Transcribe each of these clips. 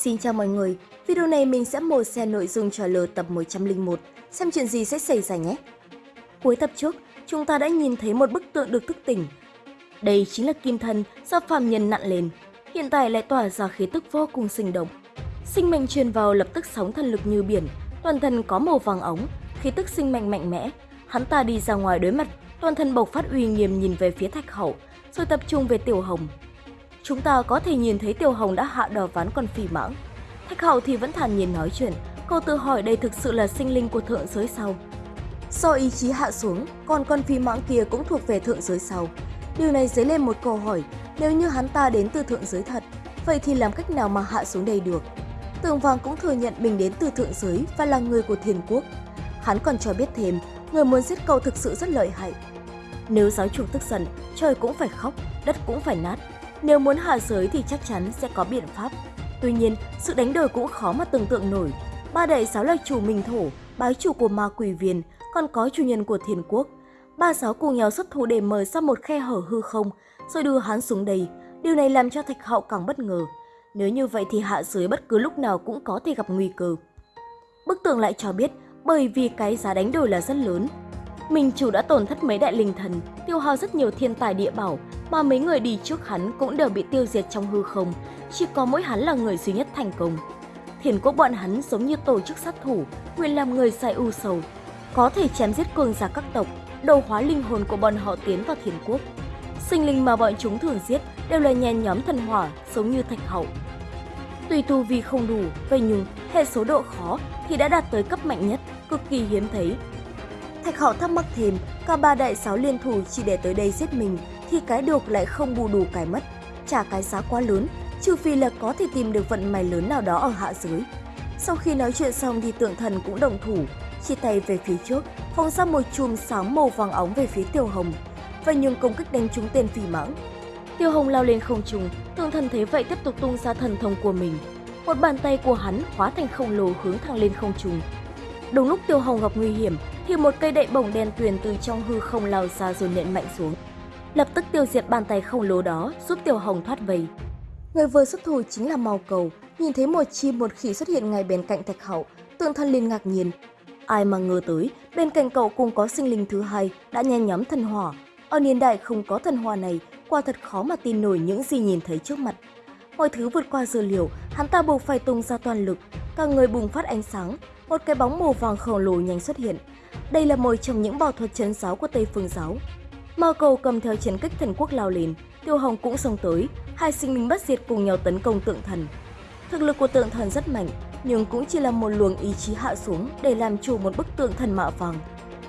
Xin chào mọi người, video này mình sẽ mổ xe nội dung trailer tập 101, xem chuyện gì sẽ xảy ra nhé. Cuối tập trước, chúng ta đã nhìn thấy một bức tượng được thức tỉnh. Đây chính là kim thân do phàm nhân nặn lên, hiện tại lại tỏa ra khí tức vô cùng sinh động. Sinh mệnh truyền vào lập tức sóng thần lực như biển, toàn thân có màu vàng ống, khí tức sinh mệnh mạnh mẽ. Hắn ta đi ra ngoài đối mặt, toàn thân bộc phát uy nghiêm nhìn về phía thạch hậu, rồi tập trung về tiểu hồng. Chúng ta có thể nhìn thấy Tiểu Hồng đã hạ đò ván con phỉ mãng. Thạch Hậu thì vẫn thản nhiên nói chuyện, cô tự hỏi đây thực sự là sinh linh của thượng giới sao? Do ý chí hạ xuống, còn con phi mãng kia cũng thuộc về thượng giới sau. Điều này dấy lên một câu hỏi, nếu như hắn ta đến từ thượng giới thật, vậy thì làm cách nào mà hạ xuống đây được? Tường Vàng cũng thừa nhận mình đến từ thượng giới và là người của thiên quốc. Hắn còn cho biết thêm, người muốn giết cậu thực sự rất lợi hại. Nếu giáo chủ tức giận, trời cũng phải khóc, đất cũng phải nát, nếu muốn hạ giới thì chắc chắn sẽ có biện pháp. Tuy nhiên, sự đánh đổi cũng khó mà tưởng tượng nổi. Ba đại sáu là chủ minh thổ, bái chủ của ma quỷ viên, còn có chủ nhân của thiên quốc. Ba giáo cùng nhau xuất thủ để mở ra một khe hở hư không, rồi đưa hắn xuống đây. Điều này làm cho thạch hậu càng bất ngờ. Nếu như vậy thì hạ giới bất cứ lúc nào cũng có thể gặp nguy cơ. Bức tường lại cho biết, bởi vì cái giá đánh đổi là rất lớn, Minh chủ đã tổn thất mấy đại linh thần, tiêu hao rất nhiều thiên tài địa bảo, mà mấy người đi trước hắn cũng đều bị tiêu diệt trong hư không, chỉ có mỗi hắn là người duy nhất thành công. Thiền quốc bọn hắn giống như tổ chức sát thủ, nguyện làm người sai u sầu, có thể chém giết cường giả các tộc, đầu hóa linh hồn của bọn họ tiến vào thiền quốc. Sinh linh mà bọn chúng thường giết đều là nhen nhóm thần hỏa, giống như thạch hậu. Tuy tu vi không đủ, vậy nhưng hệ số độ khó thì đã đạt tới cấp mạnh nhất, cực kỳ hiếm thấy, Thạch Hạo thắc mắc thêm, cả ba đại sáu liên thủ chỉ để tới đây giết mình thì cái được lại không bù đủ cái mất. Trả cái giá quá lớn, trừ phi là có thể tìm được vận may lớn nào đó ở hạ giới. Sau khi nói chuyện xong thì tượng thần cũng đồng thủ, chia tay về phía trước, phóng ra một chùm sáng màu vàng óng về phía Tiêu Hồng, và nhường công kích đánh trúng tên phỉ mãng. Tiêu Hồng lao lên không trung, tượng thần thấy vậy tiếp tục tung ra thần thông của mình. Một bàn tay của hắn hóa thành khổng lồ hướng thẳng lên không trung. Đúng lúc Tiêu Hồng gặp nguy hiểm, thì một cây đậy bổng đen tuyền từ trong hư không lao ra rồi nện mạnh xuống. Lập tức tiêu diệt bàn tay khổng lồ đó giúp tiêu Hồng thoát vây. Người vừa xuất thủ chính là Mao Cầu, nhìn thấy một chim một khỉ xuất hiện ngay bên cạnh Thạch Hậu, tượng thân liền ngạc nhiên. Ai mà ngờ tới, bên cạnh cậu cũng có sinh linh thứ hai đã nhen nhóm thần hỏa. Ở niên đại không có thần hỏa này, quả thật khó mà tin nổi những gì nhìn thấy trước mặt. Mọi thứ vượt qua dữ liệu, hắn ta buộc phải tung ra toàn lực, cả người bùng phát ánh sáng, một cái bóng màu vàng khổng lồ nhanh xuất hiện. Đây là một trong những bảo thuật chấn giáo của Tây Phương giáo. Mao cầu cầm theo chiến kích thần quốc lao lên, Tiêu Hồng cũng xông tới, hai sinh linh bất diệt cùng nhau tấn công tượng thần. Thực lực của tượng thần rất mạnh, nhưng cũng chỉ là một luồng ý chí hạ xuống để làm chủ một bức tượng thần mạ vàng.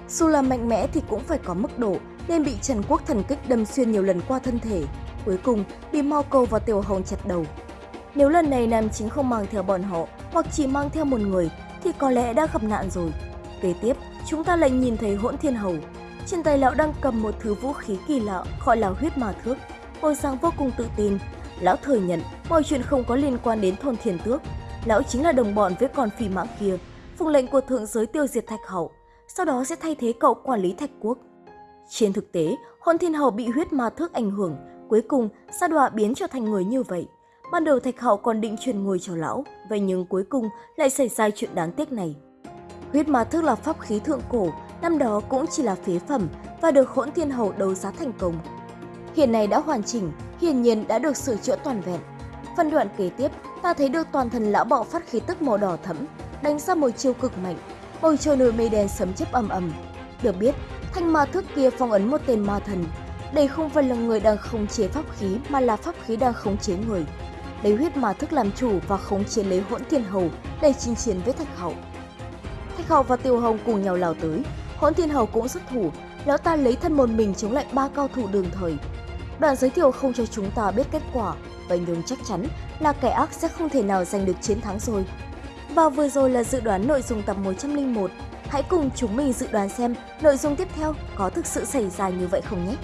Dù là mạnh mẽ thì cũng phải có mức độ, nên bị Trần Quốc thần kích đâm xuyên nhiều lần qua thân thể. Cuối cùng, bị Mao cầu và Tiểu Hồng chặt đầu. Nếu lần này nam chính không mang theo bọn họ, hoặc chỉ mang theo một người, thì có lẽ đã gặp nạn rồi. Kế tiếp, chúng ta lại nhìn thấy hỗn thiên hầu. Trên tay lão đang cầm một thứ vũ khí kỳ lạ gọi là huyết ma thước. Bộ sang vô cùng tự tin. Lão thừa nhận mọi chuyện không có liên quan đến thôn thiền tước. Lão chính là đồng bọn với con phi mã kia. phụng lệnh của thượng giới tiêu diệt thạch hậu. Sau đó sẽ thay thế cậu quản lý thạch quốc. Trên thực tế, hỗn thiên hầu bị huyết ma thước ảnh hưởng. Cuối cùng, sa đọa biến trở thành người như vậy. Ban đầu Thạch Hậu còn định truyền ngôi cho lão, vậy nhưng cuối cùng lại xảy ra chuyện đáng tiếc này. Huyết ma thức là pháp khí thượng cổ, năm đó cũng chỉ là phế phẩm và được hỗn thiên hầu đấu giá thành công. Hiện nay đã hoàn chỉnh, hiển nhiên đã được sửa chữa toàn vẹn. Phân đoạn kế tiếp, ta thấy được toàn thân lão bọ phát khí tức màu đỏ thẫm, đánh ra một chiêu cực mạnh, bầu trời nổi mây đen sấm chớp ầm ầm. Được biết, thanh ma thước kia phong ấn một tên ma thần. Đây không phải là người đang khống chế pháp khí mà là pháp khí đang khống chế người. Lấy huyết ma thức làm chủ và khống chế lấy hỗn thiên hầu để chinh chiến với thạch hậu. Thạch Hậu và Tiêu Hồng cùng nhau lao tới, Hỗn Thiên Hầu cũng xuất thủ, lão ta lấy thân một mình chống lại ba cao thủ đường thời. Đoạn giới thiệu không cho chúng ta biết kết quả, vậy nhưng chắc chắn là kẻ ác sẽ không thể nào giành được chiến thắng rồi. Và vừa rồi là dự đoán nội dung tập 101. Hãy cùng chúng mình dự đoán xem nội dung tiếp theo có thực sự xảy ra như vậy không nhé!